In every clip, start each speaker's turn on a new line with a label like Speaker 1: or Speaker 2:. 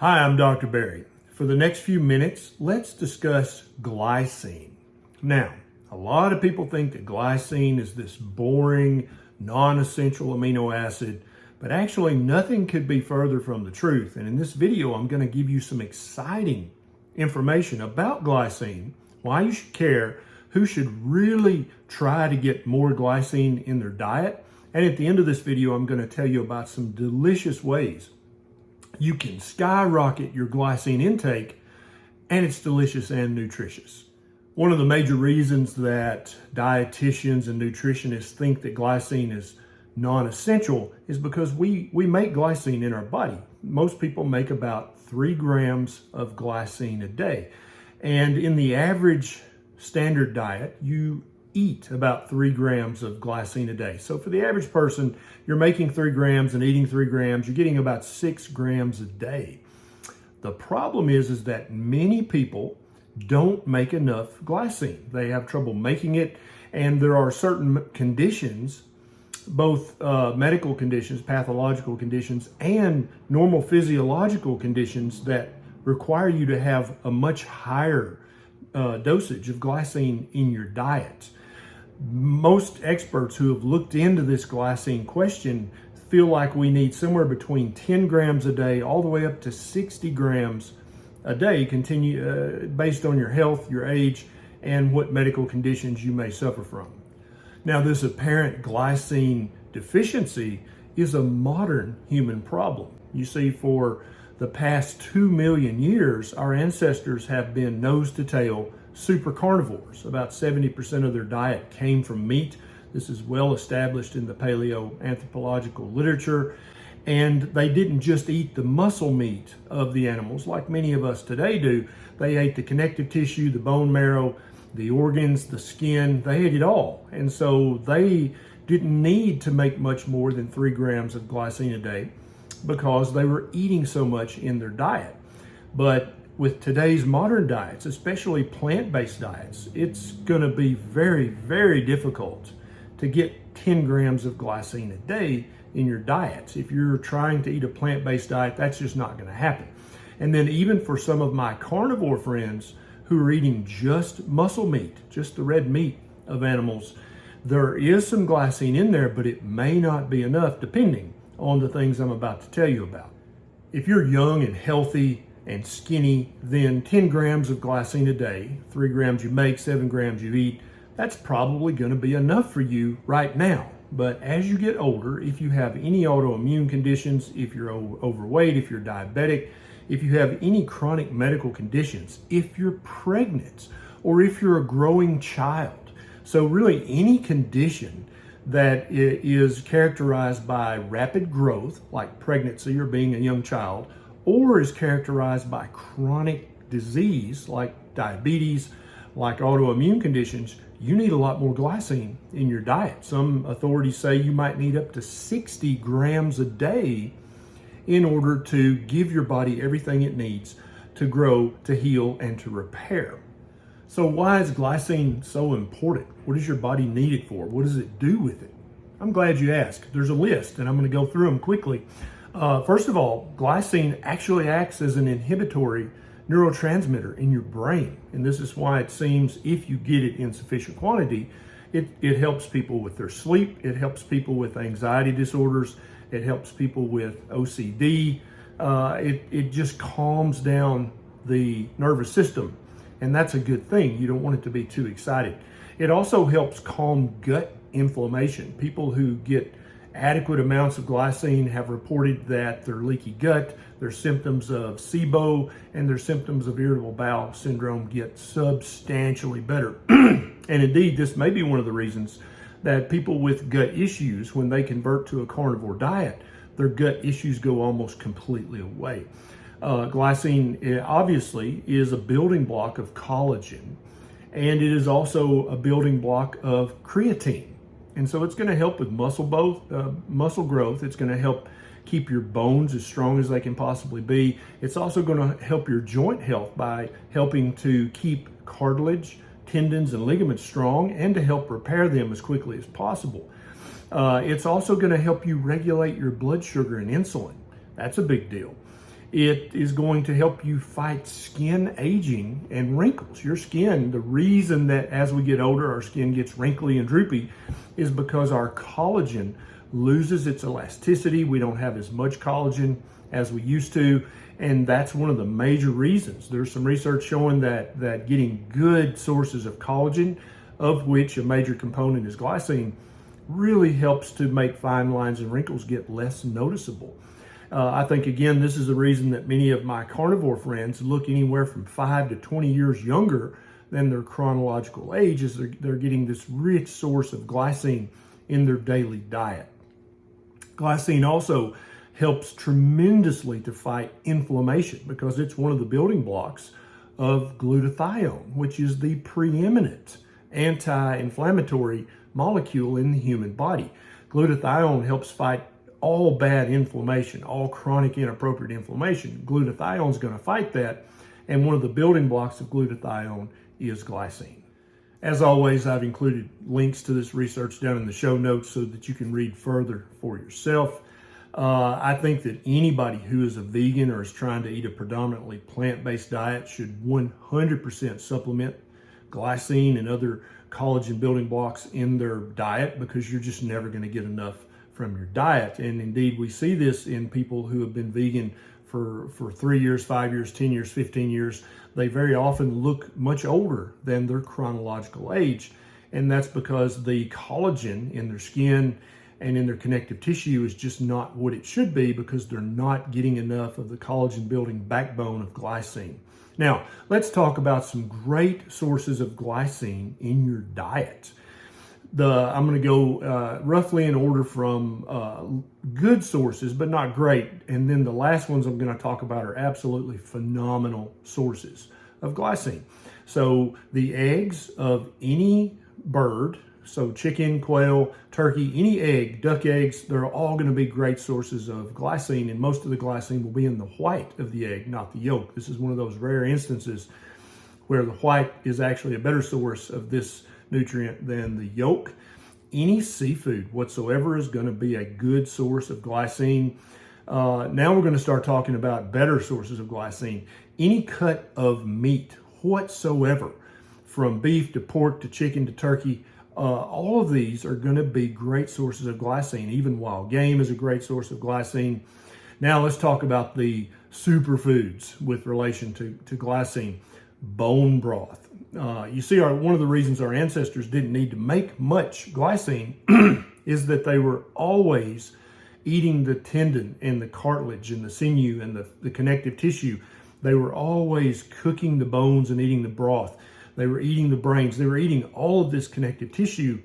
Speaker 1: Hi, I'm Dr. Berry. For the next few minutes, let's discuss glycine. Now, a lot of people think that glycine is this boring, non-essential amino acid, but actually nothing could be further from the truth. And in this video, I'm gonna give you some exciting information about glycine, why you should care, who should really try to get more glycine in their diet. And at the end of this video, I'm gonna tell you about some delicious ways you can skyrocket your glycine intake and it's delicious and nutritious. One of the major reasons that dietitians and nutritionists think that glycine is non-essential is because we, we make glycine in our body. Most people make about three grams of glycine a day. And in the average standard diet, you eat about three grams of glycine a day. So for the average person, you're making three grams and eating three grams, you're getting about six grams a day. The problem is, is that many people don't make enough glycine. They have trouble making it, and there are certain conditions, both uh, medical conditions, pathological conditions, and normal physiological conditions that require you to have a much higher uh, dosage of glycine in your diet most experts who have looked into this glycine question feel like we need somewhere between 10 grams a day all the way up to 60 grams a day continue uh, based on your health, your age, and what medical conditions you may suffer from. Now, this apparent glycine deficiency is a modern human problem. You see, for the past two million years, our ancestors have been nose to tail super carnivores. About 70% of their diet came from meat. This is well established in the paleoanthropological literature. And they didn't just eat the muscle meat of the animals like many of us today do. They ate the connective tissue, the bone marrow, the organs, the skin, they ate it all. And so they didn't need to make much more than three grams of glycine a day because they were eating so much in their diet. But with today's modern diets, especially plant-based diets, it's going to be very, very difficult to get 10 grams of glycine a day in your diets. If you're trying to eat a plant-based diet, that's just not going to happen. And then even for some of my carnivore friends who are eating just muscle meat, just the red meat of animals, there is some glycine in there, but it may not be enough depending on the things I'm about to tell you about. If you're young and healthy and skinny, then 10 grams of glycine a day, three grams you make, seven grams you eat, that's probably gonna be enough for you right now. But as you get older, if you have any autoimmune conditions, if you're overweight, if you're diabetic, if you have any chronic medical conditions, if you're pregnant, or if you're a growing child, so really any condition that is characterized by rapid growth, like pregnancy or being a young child, or is characterized by chronic disease like diabetes, like autoimmune conditions, you need a lot more glycine in your diet. Some authorities say you might need up to 60 grams a day in order to give your body everything it needs to grow, to heal, and to repair. So why is glycine so important? What does your body need it for? What does it do with it? I'm glad you asked. There's a list, and I'm going to go through them quickly. Uh, first of all, glycine actually acts as an inhibitory neurotransmitter in your brain. And this is why it seems if you get it in sufficient quantity, it, it helps people with their sleep. It helps people with anxiety disorders. It helps people with OCD. Uh, it, it just calms down the nervous system. And that's a good thing. You don't want it to be too excited. It also helps calm gut inflammation. People who get adequate amounts of glycine have reported that their leaky gut, their symptoms of SIBO, and their symptoms of irritable bowel syndrome get substantially better. and indeed, this may be one of the reasons that people with gut issues, when they convert to a carnivore diet, their gut issues go almost completely away. Uh, glycine eh, obviously is a building block of collagen, and it is also a building block of creatine. And so it's going to help with muscle both uh, muscle growth. It's going to help keep your bones as strong as they can possibly be. It's also going to help your joint health by helping to keep cartilage, tendons, and ligaments strong and to help repair them as quickly as possible. Uh, it's also going to help you regulate your blood sugar and insulin. That's a big deal. It is going to help you fight skin aging and wrinkles. Your skin, the reason that as we get older, our skin gets wrinkly and droopy is because our collagen loses its elasticity. We don't have as much collagen as we used to. And that's one of the major reasons. There's some research showing that, that getting good sources of collagen, of which a major component is glycine, really helps to make fine lines and wrinkles get less noticeable. Uh, I think, again, this is the reason that many of my carnivore friends look anywhere from 5 to 20 years younger than their chronological age is they're, they're getting this rich source of glycine in their daily diet. Glycine also helps tremendously to fight inflammation because it's one of the building blocks of glutathione, which is the preeminent anti-inflammatory molecule in the human body. Glutathione helps fight all bad inflammation, all chronic inappropriate inflammation. Glutathione is going to fight that. And one of the building blocks of glutathione is glycine. As always, I've included links to this research down in the show notes so that you can read further for yourself. Uh, I think that anybody who is a vegan or is trying to eat a predominantly plant-based diet should 100% supplement glycine and other collagen building blocks in their diet because you're just never going to get enough from your diet. And indeed, we see this in people who have been vegan for, for three years, five years, 10 years, 15 years. They very often look much older than their chronological age. And that's because the collagen in their skin and in their connective tissue is just not what it should be because they're not getting enough of the collagen building backbone of glycine. Now, let's talk about some great sources of glycine in your diet the I'm going to go uh, roughly in order from uh, good sources, but not great. And then the last ones I'm going to talk about are absolutely phenomenal sources of glycine. So the eggs of any bird, so chicken, quail, turkey, any egg, duck eggs, they're all going to be great sources of glycine. And most of the glycine will be in the white of the egg, not the yolk. This is one of those rare instances where the white is actually a better source of this nutrient than the yolk. Any seafood whatsoever is going to be a good source of glycine. Uh, now we're going to start talking about better sources of glycine. Any cut of meat whatsoever, from beef to pork to chicken to turkey, uh, all of these are going to be great sources of glycine. Even wild game is a great source of glycine. Now let's talk about the superfoods with relation to, to glycine. Bone broth, uh, you see, our, one of the reasons our ancestors didn't need to make much glycine is that they were always eating the tendon and the cartilage and the sinew and the, the connective tissue. They were always cooking the bones and eating the broth. They were eating the brains. They were eating all of this connective tissue.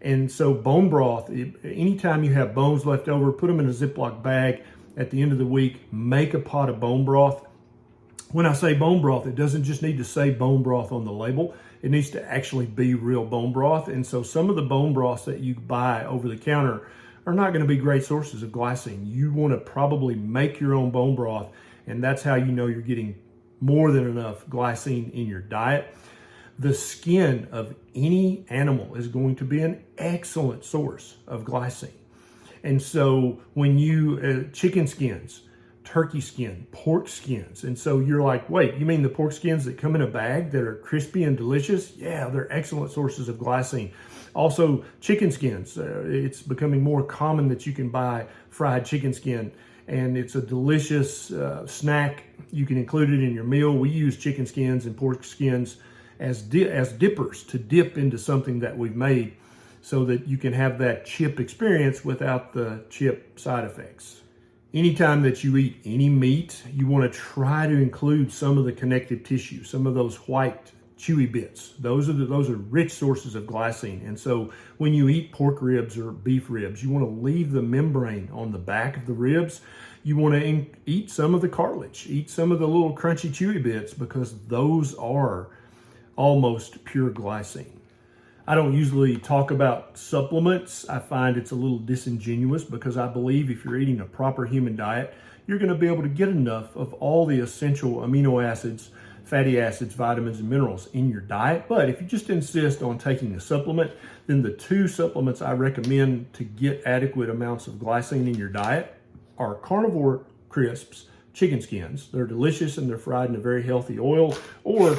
Speaker 1: And so bone broth, anytime you have bones left over, put them in a Ziploc bag at the end of the week, make a pot of bone broth when I say bone broth, it doesn't just need to say bone broth on the label. It needs to actually be real bone broth. And so some of the bone broths that you buy over the counter are not going to be great sources of glycine. You want to probably make your own bone broth, and that's how you know you're getting more than enough glycine in your diet. The skin of any animal is going to be an excellent source of glycine. And so when you, uh, chicken skins, turkey skin, pork skins. And so you're like, wait, you mean the pork skins that come in a bag that are crispy and delicious? Yeah, they're excellent sources of glycine. Also, chicken skins. Uh, it's becoming more common that you can buy fried chicken skin and it's a delicious uh, snack. You can include it in your meal. We use chicken skins and pork skins as, di as dippers to dip into something that we've made so that you can have that chip experience without the chip side effects. Anytime that you eat any meat, you want to try to include some of the connective tissue, some of those white chewy bits. Those are the, those are rich sources of glycine. And so when you eat pork ribs or beef ribs, you want to leave the membrane on the back of the ribs. You want to eat some of the cartilage, eat some of the little crunchy chewy bits because those are almost pure glycine. I don't usually talk about supplements. I find it's a little disingenuous because I believe if you're eating a proper human diet, you're going to be able to get enough of all the essential amino acids, fatty acids, vitamins, and minerals in your diet. But if you just insist on taking a supplement, then the two supplements I recommend to get adequate amounts of glycine in your diet are carnivore crisps, chicken skins. They're delicious and they're fried in a very healthy oil. Or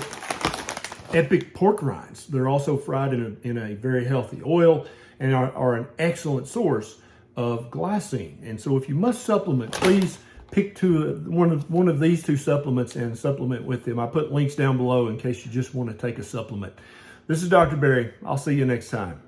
Speaker 1: epic pork rinds. They're also fried in a, in a very healthy oil and are, are an excellent source of glycine. And so if you must supplement, please pick two, one of, one of these two supplements and supplement with them. I put links down below in case you just want to take a supplement. This is Dr. Berry. I'll see you next time.